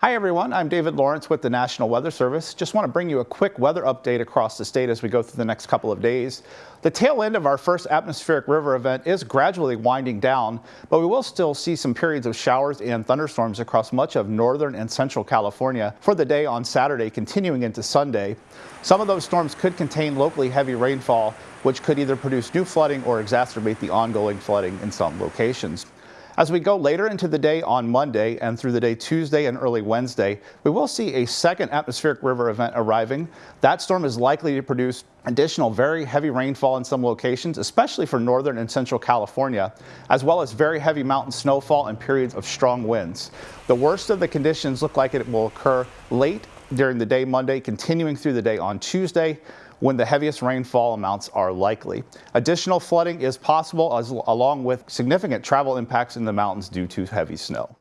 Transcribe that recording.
Hi everyone, I'm David Lawrence with the National Weather Service. Just want to bring you a quick weather update across the state as we go through the next couple of days. The tail end of our first atmospheric river event is gradually winding down, but we will still see some periods of showers and thunderstorms across much of northern and central California for the day on Saturday continuing into Sunday. Some of those storms could contain locally heavy rainfall, which could either produce new flooding or exacerbate the ongoing flooding in some locations. As we go later into the day on Monday and through the day Tuesday and early Wednesday, we will see a second atmospheric river event arriving. That storm is likely to produce additional very heavy rainfall in some locations, especially for northern and central California, as well as very heavy mountain snowfall and periods of strong winds. The worst of the conditions look like it will occur late during the day Monday, continuing through the day on Tuesday when the heaviest rainfall amounts are likely. Additional flooding is possible as, along with significant travel impacts in the mountains due to heavy snow.